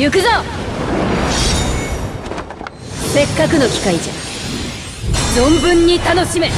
行くぞ。せっかくの機会じゃ。存分に楽しめ。